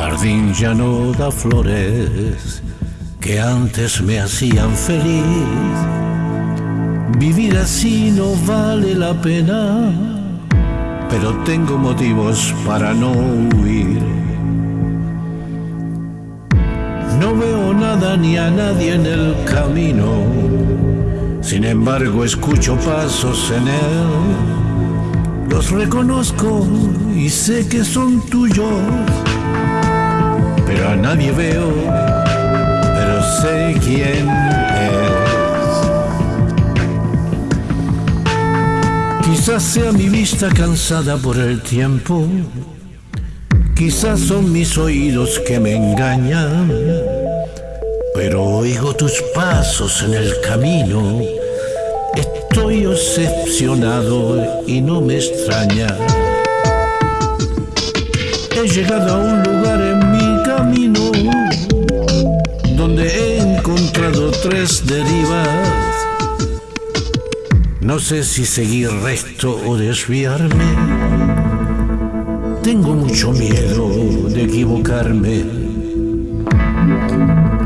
jardín ya no da flores que antes me hacían feliz. Vivir así no vale la pena, pero tengo motivos para no huir. No veo nada ni a nadie en el camino, sin embargo escucho pasos en él. Los reconozco y sé que son tuyos Quizás sea mi vista cansada por el tiempo, quizás son mis oídos que me engañan, pero oigo tus pasos en el camino. Estoy obsesionado y no me extraña. He llegado a un lugar en camino donde he encontrado tres derivas. No sé si seguir recto o desviarme. Tengo mucho miedo de equivocarme.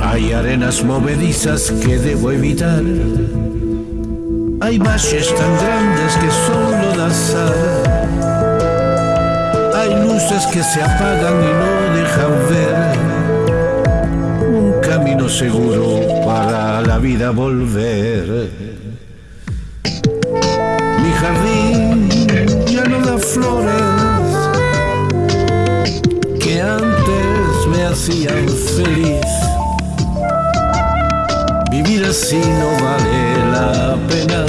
Hay arenas movedizas que debo evitar. Hay valles tan grandes que solo da sal hay luces que se apagan y no dejan ver un camino seguro para la vida volver. Mi jardín ya no da flores que antes me hacían feliz. Vivir así no vale la pena